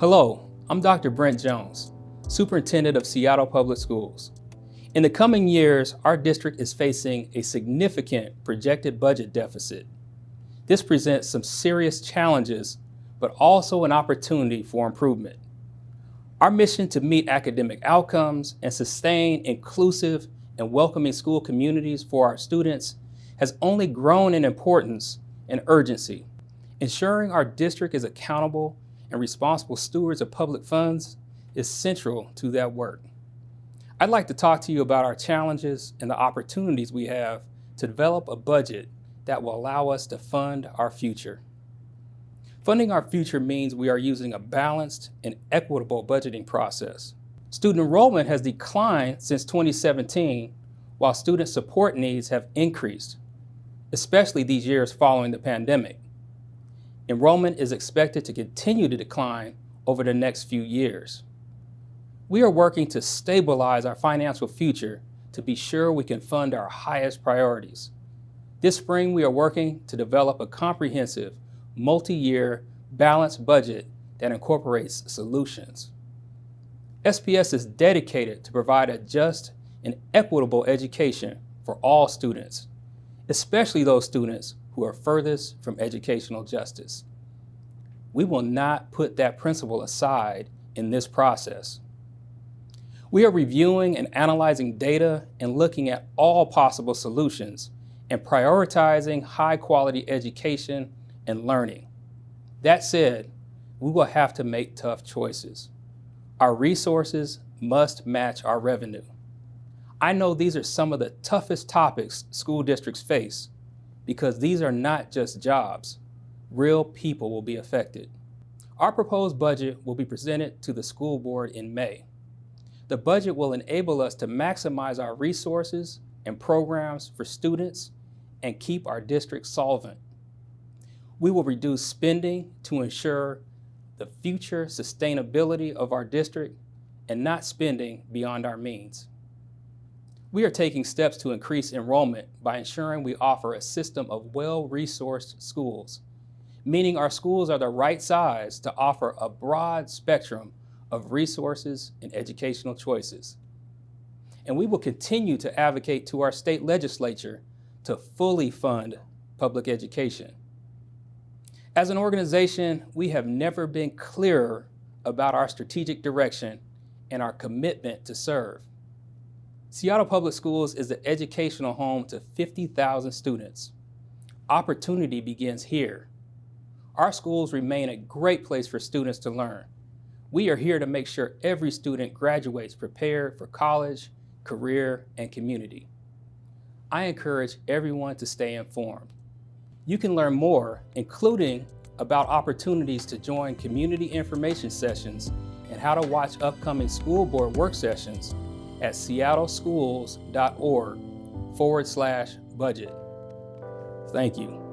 Hello, I'm Dr. Brent Jones, Superintendent of Seattle Public Schools. In the coming years, our district is facing a significant projected budget deficit. This presents some serious challenges, but also an opportunity for improvement. Our mission to meet academic outcomes and sustain inclusive and welcoming school communities for our students has only grown in importance and urgency. Ensuring our district is accountable and responsible stewards of public funds is central to that work. I'd like to talk to you about our challenges and the opportunities we have to develop a budget that will allow us to fund our future. Funding our future means we are using a balanced and equitable budgeting process. Student enrollment has declined since 2017, while student support needs have increased, especially these years following the pandemic. Enrollment is expected to continue to decline over the next few years. We are working to stabilize our financial future to be sure we can fund our highest priorities. This spring, we are working to develop a comprehensive, multi-year, balanced budget that incorporates solutions. SPS is dedicated to provide a just and equitable education for all students, especially those students who are furthest from educational justice. We will not put that principle aside in this process. We are reviewing and analyzing data and looking at all possible solutions and prioritizing high quality education and learning. That said, we will have to make tough choices. Our resources must match our revenue. I know these are some of the toughest topics school districts face because these are not just jobs. Real people will be affected. Our proposed budget will be presented to the school board in May. The budget will enable us to maximize our resources and programs for students and keep our district solvent. We will reduce spending to ensure the future sustainability of our district and not spending beyond our means. We are taking steps to increase enrollment by ensuring we offer a system of well-resourced schools, meaning our schools are the right size to offer a broad spectrum of resources and educational choices. And we will continue to advocate to our state legislature to fully fund public education. As an organization, we have never been clearer about our strategic direction and our commitment to serve. Seattle Public Schools is the educational home to 50,000 students. Opportunity begins here. Our schools remain a great place for students to learn. We are here to make sure every student graduates prepared for college, career, and community. I encourage everyone to stay informed. You can learn more, including about opportunities to join community information sessions and how to watch upcoming school board work sessions at seattleschools.org forward slash budget. Thank you.